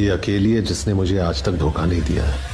ये अकेली है जिसने मुझे आज तक धोखा नहीं दिया है।